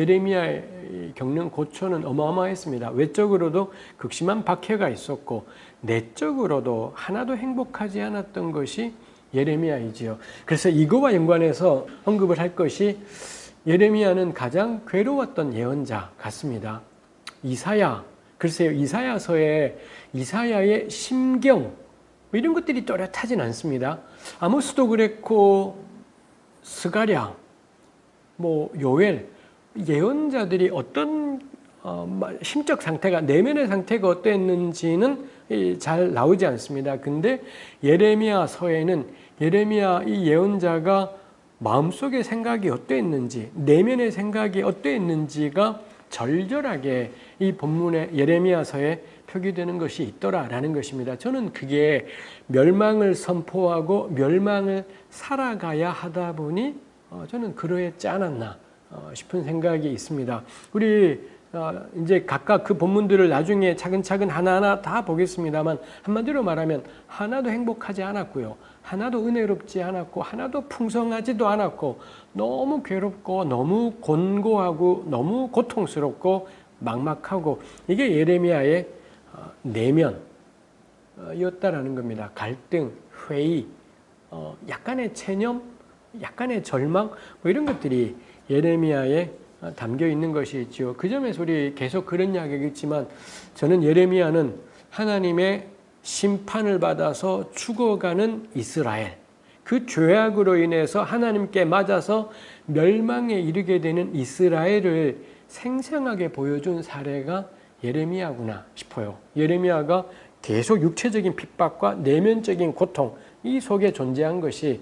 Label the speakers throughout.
Speaker 1: 예레미야의 겪는 고초는 어마어마했습니다. 외적으로도 극심한 박해가 있었고 내적으로도 하나도 행복하지 않았던 것이 예레미야이지요. 그래서 이거와 연관해서 언급을 할 것이 예레미야는 가장 괴로웠던 예언자 같습니다. 이사야, 글쎄요, 이사야서에 이사야의 심경, 뭐 이런 것들이 또렷하진 않습니다. 아모스도 그랬고, 스가랴, 뭐 요엘, 예언자들이 어떤 어, 심적 상태가 내면의 상태가 어땠는지는 잘 나오지 않습니다. 근데 예레미야 서에는 예레미야 이 예언자가 마음속의 생각이 어땠는지 내면의 생각이 어땠는지가 절절하게 이 본문의 예레미야서에 표기되는 것이 있더라라는 것입니다. 저는 그게 멸망을 선포하고 멸망을 살아가야 하다 보니 어, 저는 그러했지 않았나 어, 싶은 생각이 있습니다. 우리 어, 이제 각각 그 본문들을 나중에 차근차근 하나하나 다 보겠습니다만 한마디로 말하면 하나도 행복하지 않았고요. 하나도 은혜롭지 않았고 하나도 풍성하지도 않았고 너무 괴롭고 너무 곤고하고 너무 고통스럽고 막막하고 이게 예레미야의 어, 내면이었다라는 겁니다. 갈등, 회의, 어, 약간의 체념, 약간의 절망 뭐 이런 것들이 예레미야의 담겨 있는 것이 있죠. 그 점에서 우리 계속 그런 이야기겠지만 저는 예레미야는 하나님의 심판을 받아서 죽어가는 이스라엘 그 죄악으로 인해서 하나님께 맞아서 멸망에 이르게 되는 이스라엘을 생생하게 보여준 사례가 예레미야구나 싶어요. 예레미야가 계속 육체적인 핍박과 내면적인 고통 이 속에 존재한 것이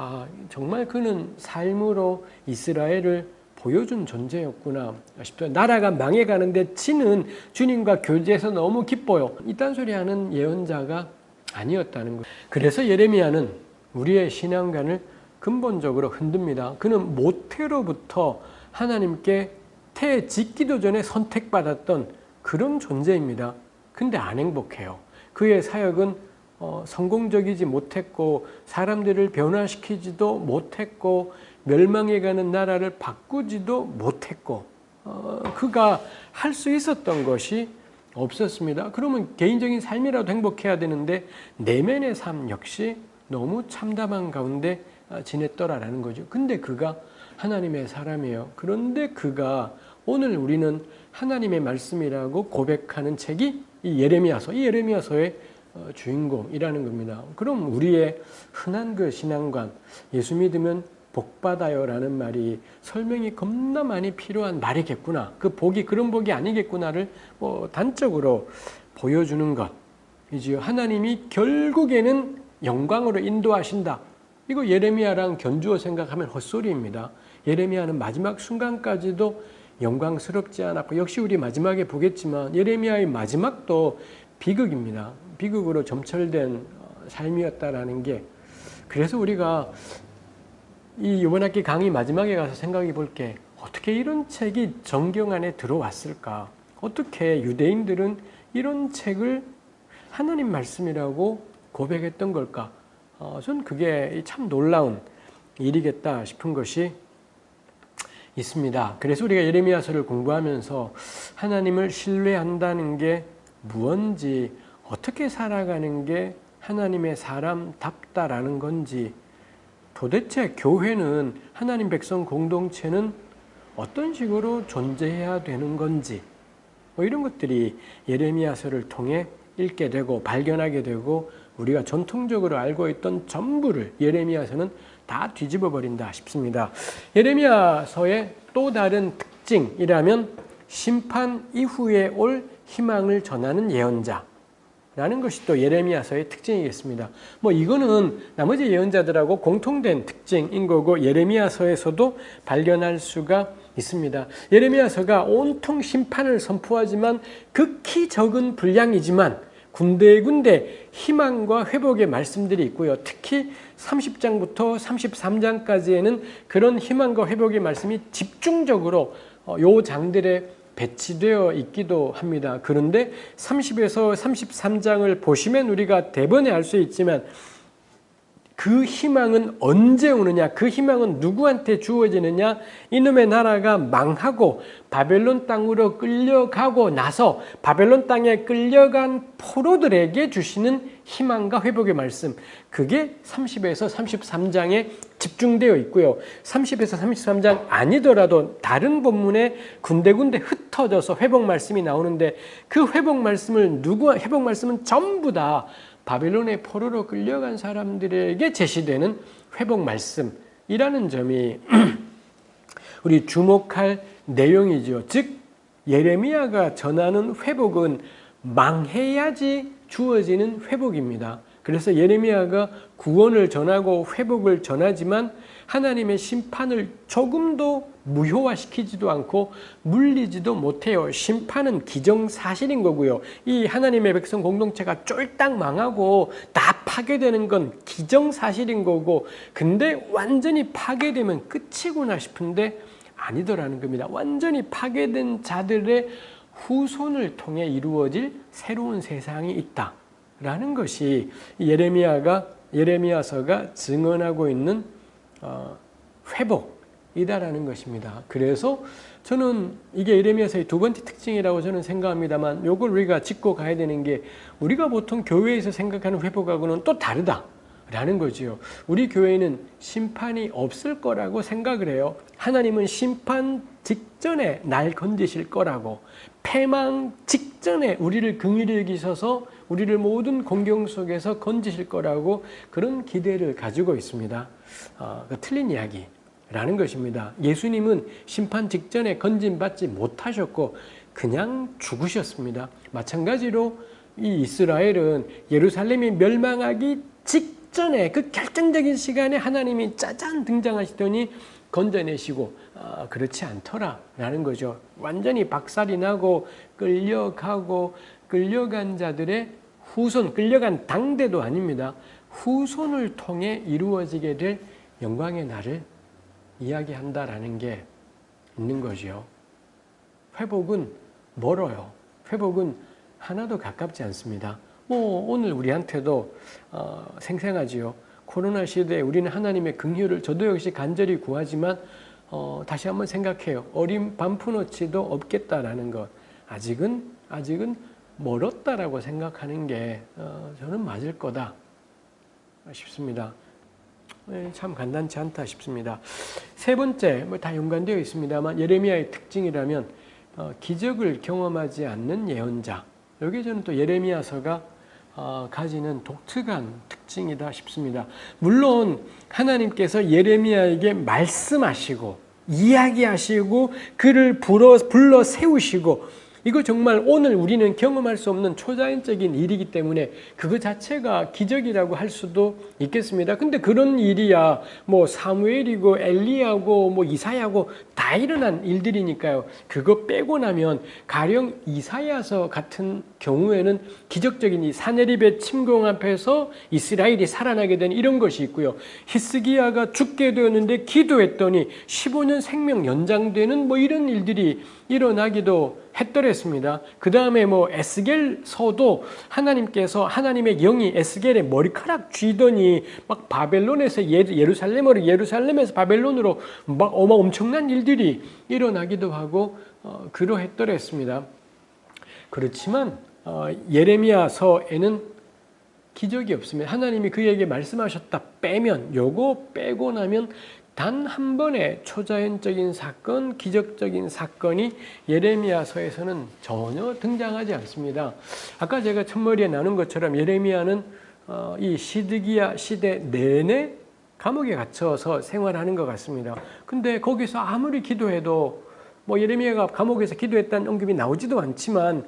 Speaker 1: 아 정말 그는 삶으로 이스라엘을 보여준 존재였구나 싶어요. 나라가 망해가는데 지는 주님과 교제해서 너무 기뻐요. 이딴 소리 하는 예언자가 아니었다는 거예요. 그래서 예레미야는 우리의 신앙관을 근본적으로 흔듭니다. 그는 모태로부터 하나님께 태 짓기도 전에 선택받았던 그런 존재입니다. 근데 안 행복해요. 그의 사역은 어, 성공적이지 못했고 사람들을 변화시키지도 못했고 멸망해가는 나라를 바꾸지도 못했고 어, 그가 할 수 있었던 것이 없었습니다. 그러면 개인적인 삶이라도 행복해야 되는데 내면의 삶 역시 너무 참담한 가운데 아, 지냈더라라는 거죠. 근데 그가 하나님의 사람이에요. 그런데 그가 오늘 우리는 하나님의 말씀이라고 고백하는 책이 이 예레미야서, 이 예레미야서의 어, 주인공이라는 겁니다. 그럼 우리의 흔한 그 신앙관, 예수 믿으면 복 받아요 라는 말이 설명이 겁나 많이 필요한 말이겠구나. 그 복이 그런 복이 아니겠구나를 뭐 단적으로 보여주는 것이지요. 하나님이 결국에는 영광으로 인도하신다. 이거 예레미야랑 견주어 생각하면 헛소리입니다. 예레미야는 마지막 순간까지도 영광스럽지 않았고 역시 우리 마지막에 보겠지만 예레미야의 마지막도 비극입니다. 비극으로 점철된 어, 삶이었다라는 게 그래서 우리가 이 이번 학기 강의 마지막에 가서 생각해 볼 게 어떻게 이런 책이 정경 안에 들어왔을까? 어떻게 유대인들은 이런 책을 하나님 말씀이라고 고백했던 걸까? 어, 전 그게 참 놀라운 일이겠다 싶은 것이 있습니다. 그래서 우리가 예레미야서를 공부하면서 하나님을 신뢰한다는 게 무언지 어떻게 살아가는 게 하나님의 사람답다라는 건지 도대체 교회는 하나님 백성 공동체는 어떤 식으로 존재해야 되는 건지 뭐 이런 것들이 예레미야서를 통해 읽게 되고 발견하게 되고 우리가 전통적으로 알고 있던 전부를 예레미야서는 다 뒤집어 버린다 싶습니다. 예레미야서의 또 다른 특징이라면 심판 이후에 올 희망을 전하는 예언자 라는 것이 또 예레미야서의 특징이겠습니다. 뭐 이거는 나머지 예언자들하고 공통된 특징인 거고 예레미야서에서도 발견할 수가 있습니다. 예레미야서가 온통 심판을 선포하지만 극히 적은 분량이지만 군데군데 희망과 회복의 말씀들이 있고요. 특히 30장부터 33장까지에는 그런 희망과 회복의 말씀이 집중적으로 어, 요 장들의 배치되어 있기도 합니다. 그런데 30에서 33장을 보시면 우리가 대번에 알 수 있지만 그 희망은 언제 오느냐? 그 희망은 누구한테 주어지느냐? 이놈의 나라가 망하고 바벨론 땅으로 끌려가고 나서 바벨론 땅에 끌려간 포로들에게 주시는 희망과 회복의 말씀. 그게 30에서 33장에 집중되어 있고요. 30에서 33장 아니더라도 다른 본문에 군데군데 흩어져서 회복 말씀이 나오는데 그 회복 말씀을 누구 회복 말씀은 전부 다 바벨론의 포로로 끌려간 사람들에게 제시되는 회복 말씀이라는 점이 우리 주목할 내용이죠. 즉 예레미야가 전하는 회복은 망해야지 주어지는 회복입니다. 그래서 예레미야가 구원을 전하고 회복을 전하지만 하나님의 심판을 조금도 무효화시키지도 않고 물리지도 못해요. 심판은 기정사실인 거고요. 이 하나님의 백성 공동체가 쫄딱 망하고 다 파괴되는 건 기정사실인 거고 근데 완전히 파괴되면 끝이구나 싶은데 아니더라는 겁니다. 완전히 파괴된 자들의 후손을 통해 이루어질 새로운 세상이 있다라는 것이 예레미야가 예레미야서가 증언하고 있는 어, 회복이다라는 것입니다. 그래서 저는 이게 예레미야서의 두 번째 특징이라고 저는 생각합니다만 이걸 우리가 짚고 가야 되는 게 우리가 보통 교회에서 생각하는 회복하고는 또 다르다. 라는 거지요. 우리 교회는 심판이 없을 거라고 생각을 해요. 하나님은 심판 직전에 날 건지실 거라고 패망 직전에 우리를 긍휼히 여기셔서 우리를 모든 공경 속에서 건지실 거라고 그런 기대를 가지고 있습니다. 어, 그 틀린 이야기 라는 것입니다. 예수님은 심판 직전에 건진받지 못하셨고 그냥 죽으셨습니다. 마찬가지로 이 이스라엘은 예루살렘이 멸망하기 직 전에 그 결정적인 시간에 하나님이 짜잔 등장하시더니 건져내시고 아, 그렇지 않더라라는 거죠. 완전히 박살이 나고 끌려가고 끌려간 자들의 후손, 끌려간 당대도 아닙니다. 후손을 통해 이루어지게 될 영광의 날을 이야기한다라는 게 있는 거죠. 회복은 멀어요. 회복은 하나도 가깝지 않습니다. 뭐 오늘 우리한테도 어, 생생하지요. 코로나 시대에 우리는 하나님의 긍휼을 저도 역시 간절히 구하지만 어, 다시 한번 생각해요. 어린 반푼어치도 없겠다라는 것. 아직은 아직은 멀었다라고 생각하는 게 어, 저는 맞을 거다 싶습니다. 네, 참 간단치 않다 싶습니다. 세 번째, 뭐 다 연관되어 있습니다만 예레미야의 특징이라면 어, 기적을 경험하지 않는 예언자. 여기 저는 또 예레미야서가 어, 가지는 독특한 특징이다 싶습니다. 물론 하나님께서 예레미야에게 말씀하시고 이야기하시고 그를 불러, 불러 세우시고 이거 정말 오늘 우리는 경험할 수 없는 초자연적인 일이기 때문에 그거 자체가 기적이라고 할 수도 있겠습니다. 근데 그런 일이야 뭐 사무엘이고 엘리야고 뭐 이사야고 다 일어난 일들이니까요. 그거 빼고 나면 가령 이사야서 같은 경우에는 기적적인 이 사내립의 침공 앞에서 이스라엘이 살아나게 된 이런 것이 있고요. 히스기야가 죽게 되었는데 기도했더니 15년 생명 연장되는 뭐 이런 일들이 일어나기도 했더랬습니다. 그 다음에 뭐 에스겔서도 하나님께서 하나님의 영이 에스겔의 머리카락 쥐더니 막 바벨론에서 예루살렘으로 예루살렘에서 바벨론으로 막 어마 엄청난 일들이 일어나기도 하고 어, 그러했더랬습니다. 그렇지만 어, 예레미야서에는 기적이 없습니다. 하나님이 그에게 말씀하셨다 빼면 요거 빼고 나면 단 한 번의 초자연적인 사건, 기적적인 사건이 예레미야서에서는 전혀 등장하지 않습니다. 아까 제가 첫머리에 나눈 것처럼 예레미야는 어, 이 시드기야 시대 내내 감옥에 갇혀서 생활하는 것 같습니다. 근데 거기서 아무리 기도해도 뭐 예레미야가 감옥에서 기도했다는 언급이 나오지도 않지만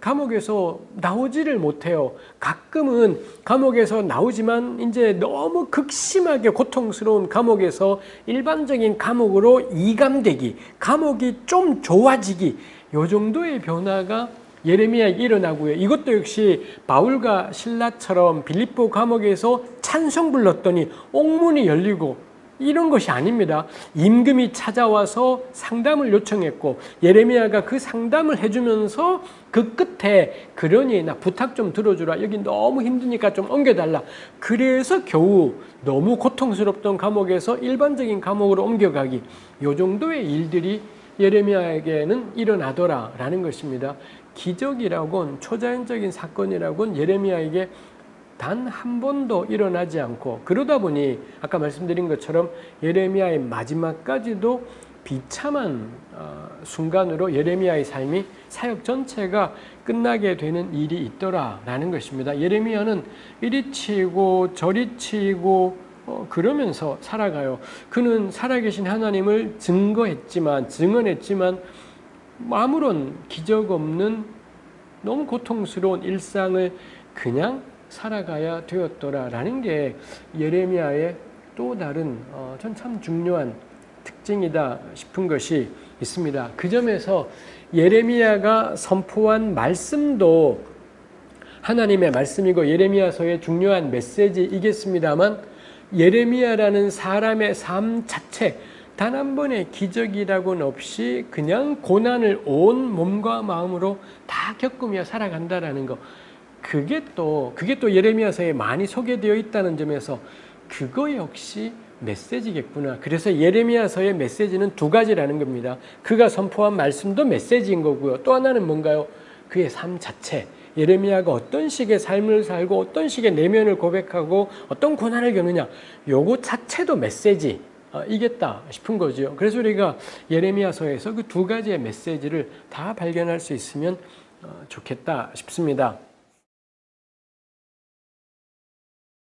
Speaker 1: 감옥에서 나오지를 못해요. 가끔은 감옥에서 나오지만 이제 너무 극심하게 고통스러운 감옥에서 일반적인 감옥으로 이감되기, 감옥이 좀 좋아지기 요 정도의 변화가 예레미야에 일어나고요. 이것도 역시 바울과 신라처럼 빌립보 감옥에서 찬송 불렀더니 옥문이 열리고 이런 것이 아닙니다. 임금이 찾아와서 상담을 요청했고 예레미야가 그 상담을 해주면서 그 끝에 그러니 나 부탁 좀 들어주라. 여기 너무 힘드니까 좀 옮겨달라. 그래서 겨우 너무 고통스럽던 감옥에서 일반적인 감옥으로 옮겨가기. 요 정도의 일들이 예레미야에게는 일어나더라라는 것입니다. 기적이라곤 초자연적인 사건이라곤 예레미야에게 단 한 번도 일어나지 않고 그러다 보니 아까 말씀드린 것처럼 예레미야의 마지막까지도 비참한 어, 순간으로 예레미야의 삶이 사역 전체가 끝나게 되는 일이 있더라라는 것입니다. 예레미야는 이리 치고 저리 치고 어, 그러면서 살아가요. 그는 살아계신 하나님을 증거했지만 증언했지만 아무런 기적 없는 너무 고통스러운 일상을 그냥 살아가야 되었더라라는 게 예레미야의 또 다른 어, 전참 중요한 특징이다 싶은 것이 있습니다. 그 점에서 예레미야가 선포한 말씀도 하나님의 말씀이고 예레미야서의 중요한 메시지이겠습니다만 예레미야라는 사람의 삶 자체 단 한 번의 기적이라고는 없이 그냥 고난을 온 몸과 마음으로 다 겪으며 살아간다라는 거. 그게 또 그게 또 예레미야서에 많이 소개되어 있다는 점에서 그거 역시 메시지겠구나. 그래서 예레미야서의 메시지는 두 가지라는 겁니다. 그가 선포한 말씀도 메시지인 거고요. 또 하나는 뭔가요? 그의 삶 자체. 예레미야가 어떤 식의 삶을 살고 어떤 식의 내면을 고백하고 어떤 고난을 겪느냐. 요거 자체도 메시지. 어, 이겠다 싶은 거죠. 그래서 우리가 예레미야서에서 그 두 가지의 메시지를 다 발견할 수 있으면 어, 좋겠다 싶습니다.